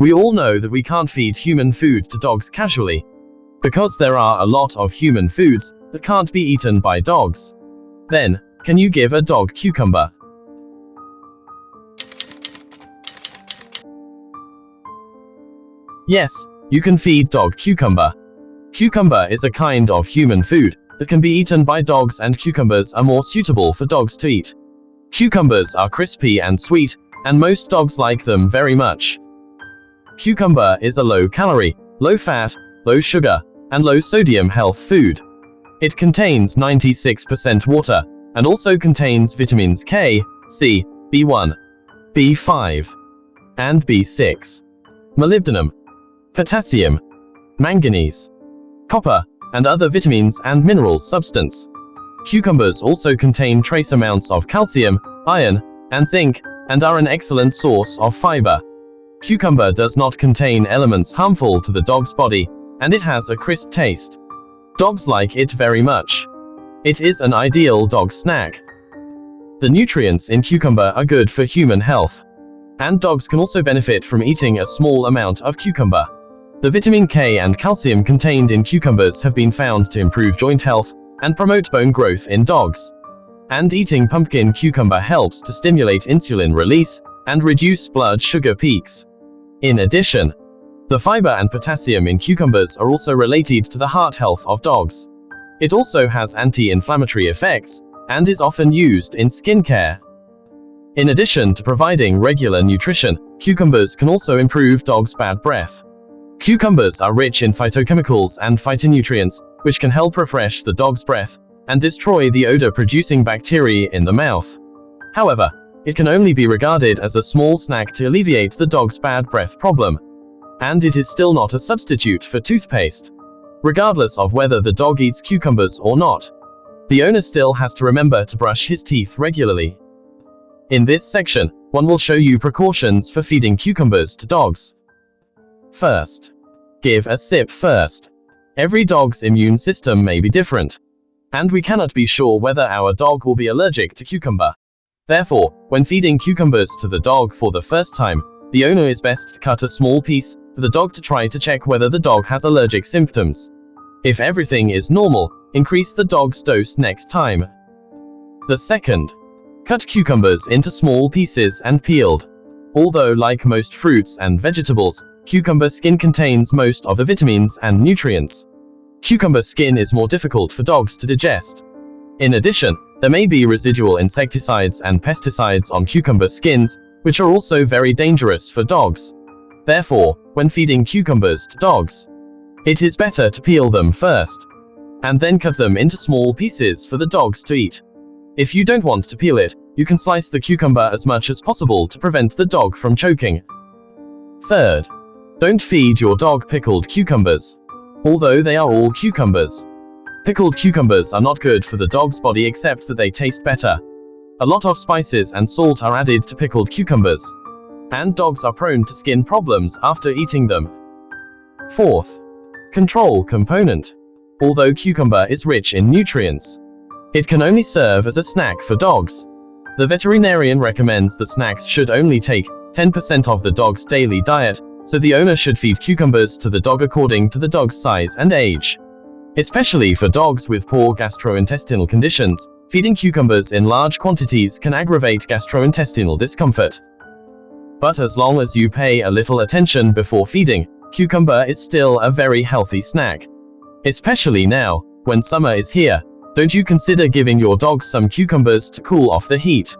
We all know that we can't feed human food to dogs casually. Because there are a lot of human foods that can't be eaten by dogs. Then, can you give a dog cucumber? Yes, you can feed dog cucumber. Cucumber is a kind of human food that can be eaten by dogs and cucumbers are more suitable for dogs to eat. Cucumbers are crispy and sweet, and most dogs like them very much. Cucumber is a low-calorie, low-fat, low-sugar, and low-sodium health food. It contains 96% water, and also contains vitamins K, C, B1, B5, and B6, molybdenum, potassium, manganese, copper, and other vitamins and minerals substance. Cucumbers also contain trace amounts of calcium, iron, and zinc, and are an excellent source of fiber. Cucumber does not contain elements harmful to the dog's body, and it has a crisp taste. Dogs like it very much. It is an ideal dog snack. The nutrients in cucumber are good for human health. And dogs can also benefit from eating a small amount of cucumber. The vitamin K and calcium contained in cucumbers have been found to improve joint health and promote bone growth in dogs. And eating pumpkin cucumber helps to stimulate insulin release and reduce blood sugar peaks. In addition, the fiber and potassium in cucumbers are also related to the heart health of dogs. It also has anti-inflammatory effects and is often used in skincare. In addition to providing regular nutrition, cucumbers can also improve dogs' bad breath. Cucumbers are rich in phytochemicals and phytonutrients, which can help refresh the dog's breath and destroy the odor-producing bacteria in the mouth. However, it can only be regarded as a small snack to alleviate the dog's bad breath problem. And it is still not a substitute for toothpaste. Regardless of whether the dog eats cucumbers or not, the owner still has to remember to brush his teeth regularly. In this section, one will show you precautions for feeding cucumbers to dogs. First, give a sip first. Every dog's immune system may be different, and we cannot be sure whether our dog will be allergic to cucumber. Therefore, when feeding cucumbers to the dog for the first time, the owner is best to cut a small piece for the dog to try to check whether the dog has allergic symptoms. If everything is normal, increase the dog's dose next time. The second, cut cucumbers into small pieces and peeled. Although like most fruits and vegetables, Cucumber skin contains most of the vitamins and nutrients. Cucumber skin is more difficult for dogs to digest. In addition, there may be residual insecticides and pesticides on cucumber skins, which are also very dangerous for dogs. Therefore, when feeding cucumbers to dogs, it is better to peel them first, and then cut them into small pieces for the dogs to eat. If you don't want to peel it, you can slice the cucumber as much as possible to prevent the dog from choking. Third, don't feed your dog pickled cucumbers. Although they are all cucumbers. Pickled cucumbers are not good for the dog's body except that they taste better. A lot of spices and salt are added to pickled cucumbers. And dogs are prone to skin problems after eating them. Fourth, control component. Although cucumber is rich in nutrients, it can only serve as a snack for dogs. The veterinarian recommends that snacks should only take 10% of the dog's daily diet, so the owner should feed cucumbers to the dog according to the dog's size and age. Especially for dogs with poor gastrointestinal conditions, feeding cucumbers in large quantities can aggravate gastrointestinal discomfort. But as long as you pay a little attention before feeding, cucumber is still a very healthy snack. Especially now, when summer is here, don't you consider giving your dog some cucumbers to cool off the heat.